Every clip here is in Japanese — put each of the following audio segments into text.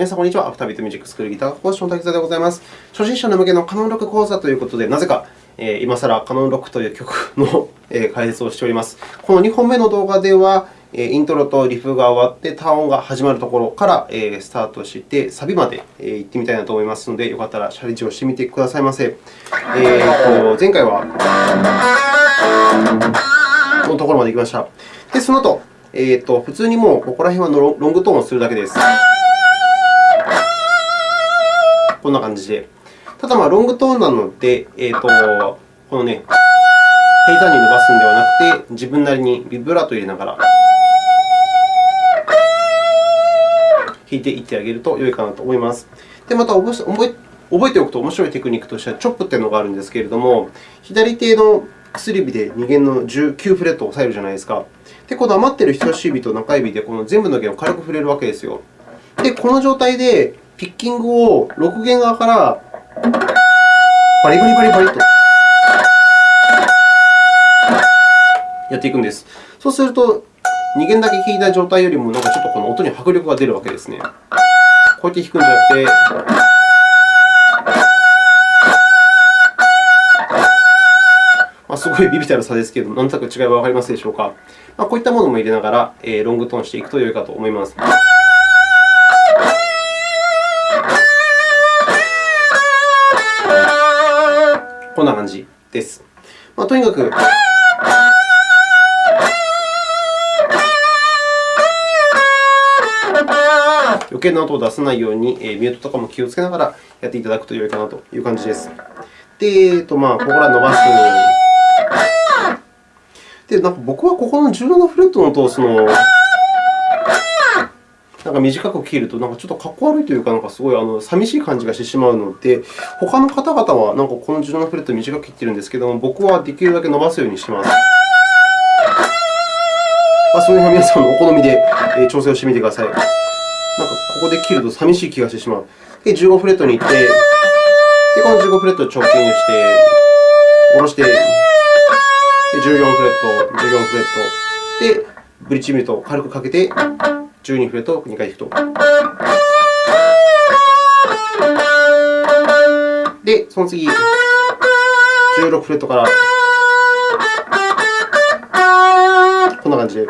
皆さん、こんにちは。アフタービートミュージックスクールギター講師の滝沢でございます。初心者の向けのカノンロック講座ということで、なぜか、えー、今更カノンロックという曲の解説をしております。この2本目の動画では、イントロとリフが終わって、単音が始まるところからスタートして、サビまで行ってみたいなと思いますので、よかったらチャレンジをしてみてくださいませ。えー、と前回はこのところまで行きました。で、その後、えー、と普通にもうここら辺はロングトーンをするだけです。こんな感じで。ただ、まあ、ロングトーンなので、えー、とこのね、平坦に伸ばすのではなくて、自分なりにビブラートを入れながら弾いていってあげると良いかなと思います。で、また覚え覚えておくと面白いテクニックとしては、チョップというのがあるんですけれども、左手の薬指で2弦の19フレットを押さえるじゃないですか。で、この余っている人差し指と中指でこの全部の弦を軽く触れるわけですよ。で、この状態でピッキングを6弦側からバリバリバリバリとやっていくんです。そうすると、2弦だけ弾いた状態よりも、なんかちょっとこの音に迫力が出るわけですね。こうやって弾くんじゃなくて、まあ、すごいビビたる差ですけれども、なんとなく違いはわかりますでしょうか。まあ、こういったものも入れながら、えー、ロングトーンしていくと良いかと思います。族、余計な音を出さないように、えミュートとかも気をつけながらやっていただくと良いかなという感じです。で、えーとまあ、ここから伸ばす。で、なんか僕はここの17フレットの音をそのなんか短く切ると、なんかちょっとかっこ悪いというか、なんかすごいあの寂しい感じがしてしまうので、他の方々はなんかこの17フレット短く切っているんですけども、僕はできるだけ伸ばすようにしてます。まあ、その辺は皆さんのお好みで調整をしてみてください。なんかここで切ると寂しい気がしてしまう。で、15フレットに行って、でこの15フレットをチョッキングして、下ろして、で14フレット、14フレット、で、ブリッジミュートを軽くかけて、12フレットを2回弾くと。で、その次、16フレットから、こんな感じで。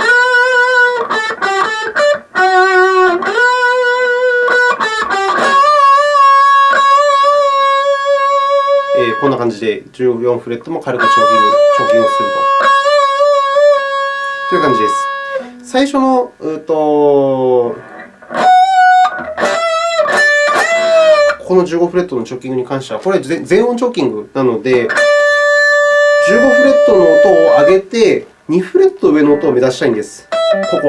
えー、こんな感じで14フレットも軽くチョーキングチョーキングすると。という感じです。最初の、うとこの15フレットのチョッキングに関しては、これは全音チョッキングなので、15フレットの音を上げて、2フレット上の音を目指したいんです。ここ。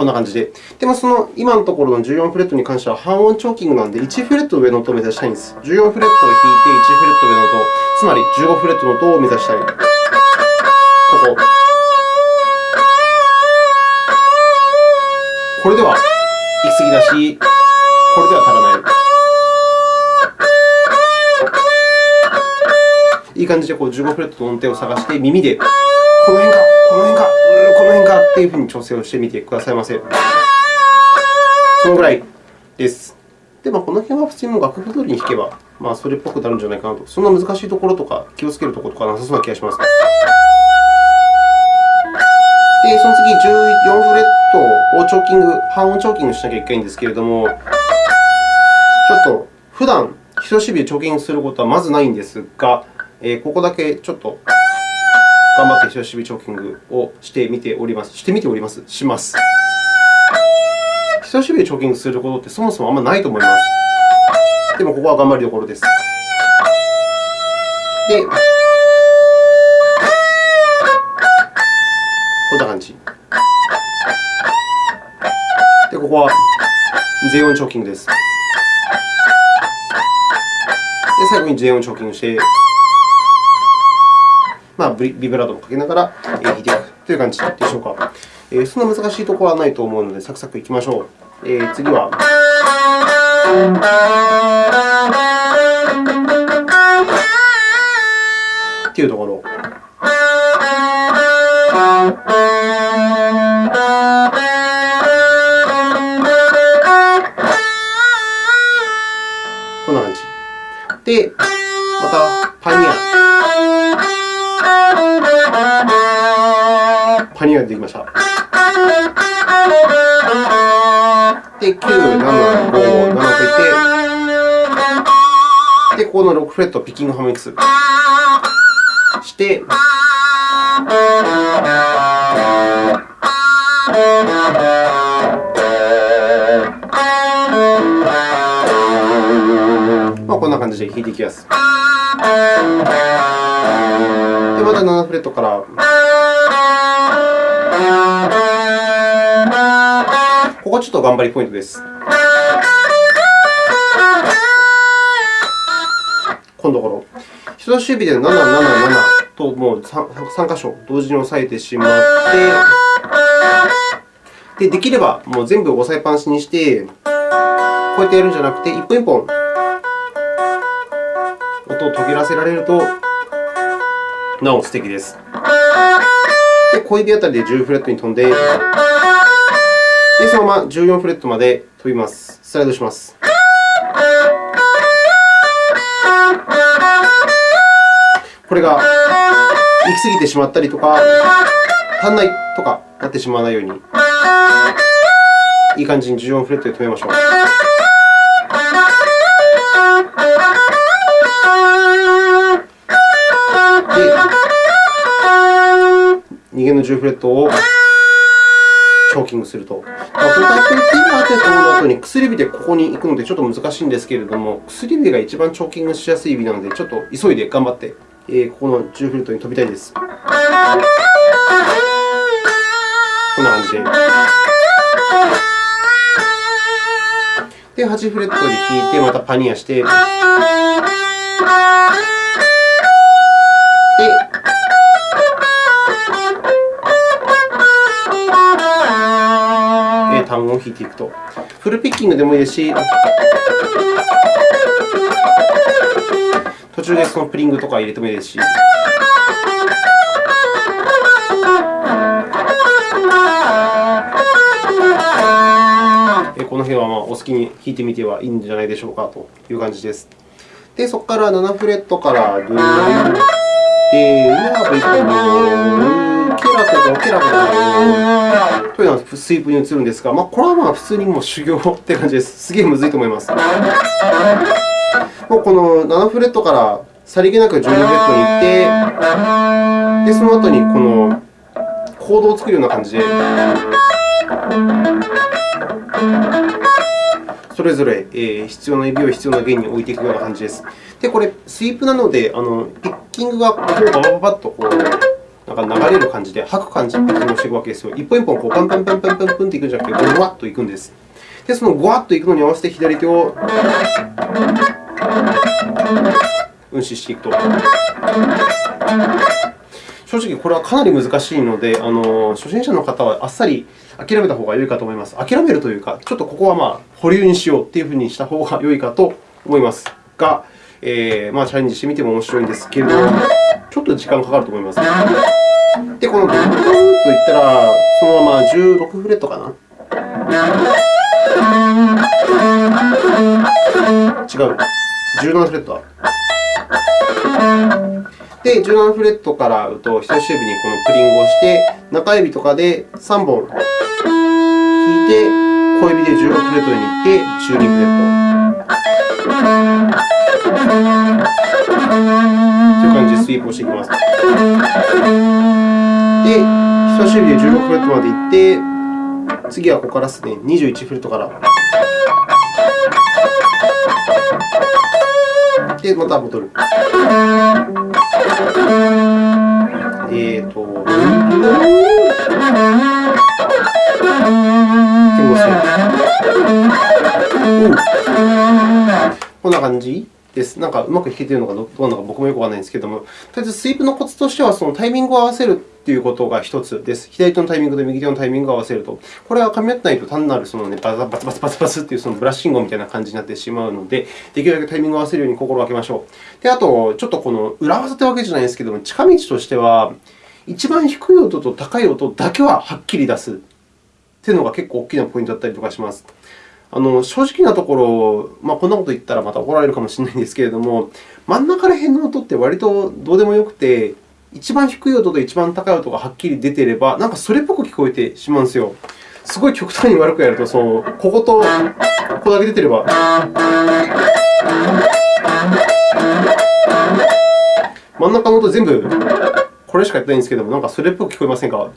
こんな感じで。でも、その今のところの14フレットに関しては半音チョーキングなので、1フレット上の音を目指したいんです。14フレットを弾いて1フレット上の音、つまり15フレットの音を目指したい。ここ。これでは行き過ぎだし、これでは足らない。いい感じでこう15フレットの音程を探して、耳でこの辺か、この辺か、この辺かというふうに調整をしてみてくださいませ。そのぐらいです。で、まあ、この辺は普通に楽譜通りに弾けば、まあ、それっぽくなるんじゃないかなと。そんな難しいところとか、気をつけるところとかなさそうな気がします。で、その次、14フレットをチョーキング、半音チョーキングしなきゃいけないんですけれども、ちょっと普段人差し指でチョーキングすることはまずないんですが、ここだけちょっと頑張って人差し指チョーキングをしてみております。してみております。します。人差し指でチョーキングすることってそもそもあんまないと思います。でも、ここは頑張りどころです。で、こんな感じ。で、ここは全音チョーキングです。で、最後に全音チョーキングして、ビブラートをかけながら弾いていくという感じでしょうか。えそんな難しいところはないと思うので、サクサクいきましょう。えー、次は。っていうところ。7、5、7といって、で、ここの6フレットをピッキングハムミックスして、まあ、こんな感じで弾いていきます。で、また7フレットから。ここちょっと頑張りポイントです。このところ。人差し指で777ともう 3, 3箇所同時に押さえてしまって、でできればもう全部押さえっぱなしにして、こうやってやるんじゃなくて、一本一本音を途切らせられると、なお素敵です。で、小指あたりで10フレットに飛んで、でそのまま14フレットまで飛びます。スライドします。これが行き過ぎてしまったりとか、足んないとかなってしまわないように、いい感じに14フレットで止めましょう。で2弦の10フレットをチョーキングすると。このタイプの T が当てたの後に薬指でここに行くのでちょっと難しいんですけれども、薬指が一番チョーキングしやすい指なので、ちょっと急いで頑張って、えー、ここの10フレットに飛びたいです。こんな感じで。で、8フレットで弾いて、またパニアして。で、単音を弾いていくと。フルピッキングでもいいですし、途中でそのプリングとか入れてもいいですし。この辺はまあお好きに弾いてみてはいいんじゃないでしょうかという感じです。で、そこから7フレットからドゥー、で、うまくいくと、ケラコとケラコというのはスイープに移るんですが、まあ、これはまあ普通にもう修行って感じです。すげえむずいと思います。もうこの7フレットからさりげなく12フレットに行って、でその後にこのコードを作るような感じで。それぞれ必要な指を必要な弦に置いていくような感じです。で、これ、スイープなので、あのピッキングがこうババババッとこうなんか流れる感じで、吐く感じでピッキングをしていくわけですよ。一本一本こうパンパンパンパンパンパンっていくんじゃなくて、ゴワッといくんです。で、そのゴワッといくのに合わせて左手を運指していくと。正直、これはかなり難しいので、あの初心者の方はあっさり諦めた方が良いかと思います。諦めるというか、ちょっとここはまあ保留にしようというふうにした方が良いかと思いますが、えー、まあチャレンジしてみても面白いんですけれども、ちょっと時間かかると思います。で、このドゥンドンといったら、そのまま16フレットかな。違う。17フレットで、17フレットからうと人差し指にこのプリングをして、中指とかで3本弾いて、小指で16フレットに行って、12フレット。という感じでスイープをしていきます。で、人差し指で16フレットまでいって、次はここからですね、21フレットから。で、また戻る。えーと、こんな感じ？です。なんかうまく弾けているのかどうなのか僕もよくわからないんですけれども、とりあえずスイープのコツとしては、そのタイミングを合わせるということが1つです。左手のタイミングと右手のタイミングを合わせると。これは噛み合ってないと単なるその、ね、バツバツバツバツバツというそのブラッシングみたいな感じになってしまうので、できるだけタイミングを合わせるように心がけましょう。で、あと、ちょっとこの裏技というわけじゃないですけれども、近道としては、一番低い音と高い音だけははっきり出すというのが結構大きなポイントだったりとかします。あの正直なところ、まあ、こんなこと言ったらまた怒られるかもしれないんですけれども、真ん中ら辺の音って割とどうでもよくて、一番低い音と一番高い音がはっきり出ていれば、なんかそれっぽく聞こえてしまうんですよ。すごい極端に悪くやると、そのこことここだけ出てれば。真ん中の音全部これしかやってないんですけども、なんかそれっぽく聞こえませんか、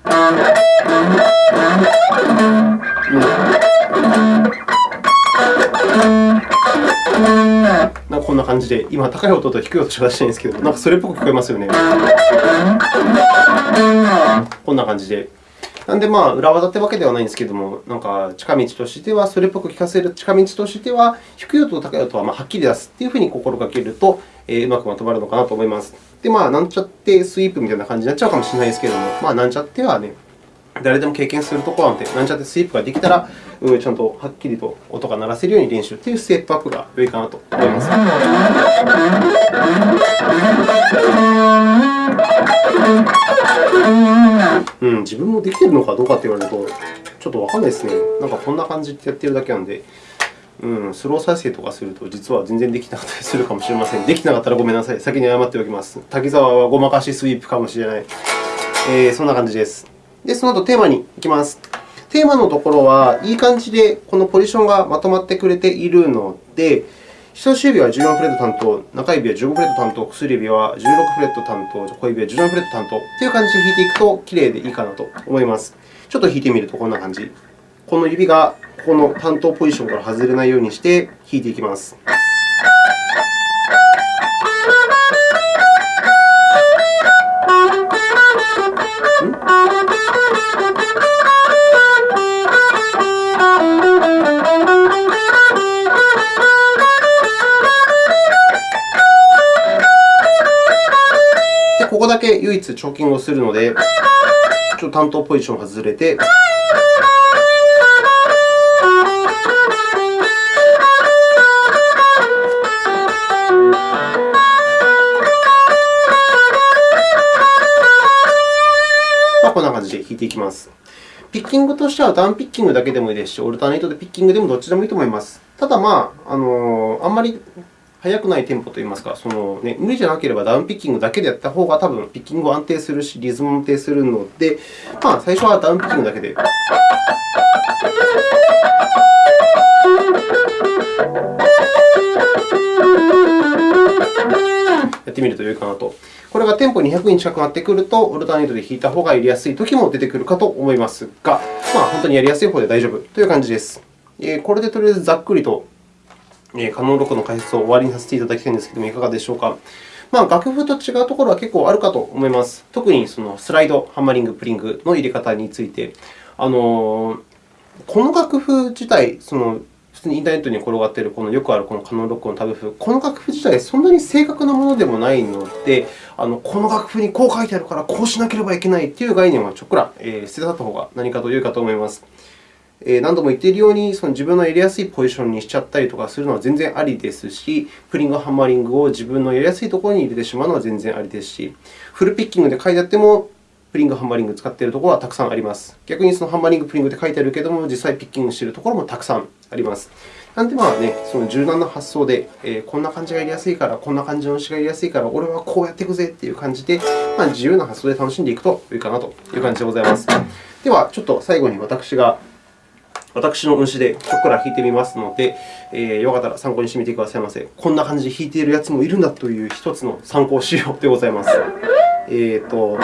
感じで、今、高い音と低い音しか出してないんですけど、なんかそれっぽく聞こえますよね。こんな感じで。なんで、まあ、裏技ってわけではないんですけども、なんか近道としては、それっぽく聞かせる近道としては、低い音と高い音はまはっきり出すというふうに心がけると、えー、うまくまとまるのかなと思います。で、まあ、なんちゃってスイープみたいな感じになっちゃうかもしれないですけども、まあ、なんちゃってはね、誰でも経験するところなので、なんちゃってスイープができたら、うんちゃんとはっきりと音が鳴らせるように練習というステップアップが良いかなと思います。うん、自分もできているのかどうかと言われると、ちょっとわかんないですね。なんかこんな感じでやっているだけなので、うん、スロー再生とかすると、実は全然できなかったりするかもしれません。できなかったらごめんなさい。先に謝っておきます。滝沢はごまかしスイープかもしれない。えー、そんな感じです。で、その後テーマに行きます。テーマのところはいい感じでこのポジションがまとまってくれているので、人差し指は14フレット担当、中指は15フレット担当、薬指は16フレット担当、小指は17フレット担当という感じで弾いていくときれいでいいかなと思います。ちょっと弾いてみるとこんな感じ。この指がこの担当ポジションから外れないようにして弾いていきます。け唯一チョーキングをするので、ちょっと担当ポジション外れて、まあ、こんな感じで弾いていきます。ピッキングとしてはダウンピッキングだけでもいいですし、オルタネートでピッキングでもどっちでもいいと思います。ただ、まあ、あのあんまり速くないテンポといいますか、そのね、無理じゃなければダウンピッキングだけでやった方が多分ピッキング安定するし、リズムも安定するので、まあ、最初はダウンピッキングだけで。やってみると良いかなと。これがテンポ200に近くなってくると、オルタネートで弾いた方がやりやすいときも出てくるかと思いますが、まあ、本当にやりやすい方で大丈夫という感じです。これでとりあえずざっくりとカノンロックの解説を終わりにさせていただきたいんですけれども、いかがでしょうか？まあ、楽譜と違うところは結構あるかと思います。特にそのスライド、ハンマリング、プリングの入れ方について。あのこの楽譜自体、その普通にインターネットに転がっているこのよくあるこのカノンロックのタブ譜、この楽譜自体、そんなに正確なものでもないので、あのこの楽譜にこう書いてあるから、こうしなければいけないという概念はちょっくら、捨てた方が何かと良いかと思います。何度も言っているように、その自分のやりやすいポジションにしちゃったりとかするのは全然ありですし、プリング、ハンマリングを自分のやりやすいところに入れてしまうのは全然ありですし、フルピッキングで書いてあっても、プリング、ハンマリングを使っているところはたくさんあります。逆にそのハンマリング、プリングで書いてあるけれども、実際ピッキングしているところもたくさんあります。なので、まあね、その柔軟な発想で、えー、こんな感じがやりやすいから、こんな感じの詩がやりやすいから、俺はこうやっていくぜという感じで、まあ、自由な発想で楽しんでいくといいかなという感じでございます。では、ちょっと最後に私が私の運指でちょっから弾いてみますので、えー、よかったら参考にしてみてくださいませ。こんな感じで弾いているやつもいるんだという一つの参考資料でございます。えーと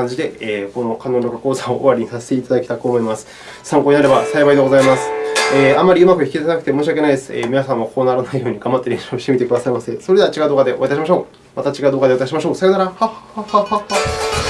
感じで、えー、このカノン録講座を終わりにさせていただきたいと思います。参考になれば幸いでございます。えー、あまりうまく弾けてなくて申し訳ないです。えー、皆さんもこうならないように頑張って練習してみてくださいませ。それでは違う動画でお会いいたしましょう。また違う動画でお会いいたしましょう。さようなら。はっはっはっは。